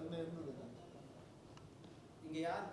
தன்மை இருந்தது இங்க யார்